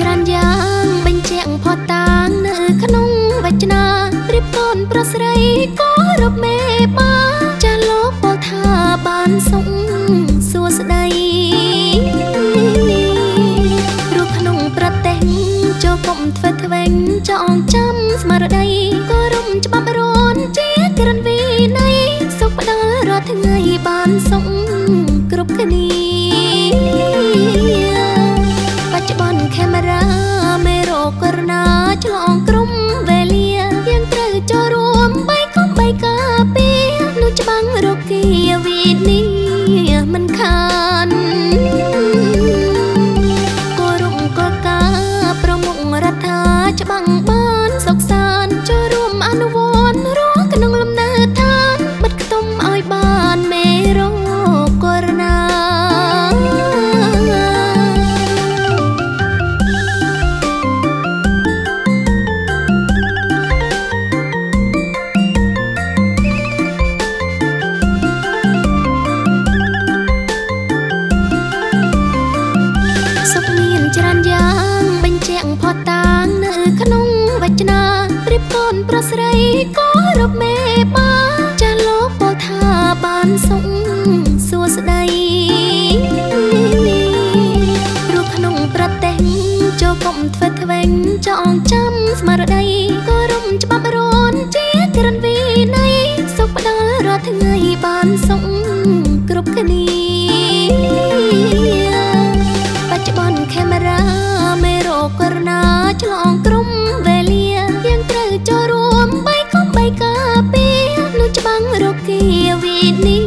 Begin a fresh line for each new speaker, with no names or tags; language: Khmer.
ច្រើនយ៉ាងបញ្ជាក់ផុសតាងនៅក្នុងវចនាប្រៀបកូនប្រុសស្រីក៏រកមេបាចាលោកពោលថាបានសុខសួស្ដីរូបក្នុងប្រទេសចូលកុំធ្វើធ្វេងចងចាំស្មារតីក៏រំច្បាប់រនជាក្រិនវិន័យសុខផ្ដល់រាល់ថ្ងៃបានសុខគ្រប់គ្នា បញ្ជាក់ផុសតាងនៅក្នុងវចនាប្រៀបកូនប្រុសស្រីក៏រកមេបាចាលោកពោលថាបានសុខ need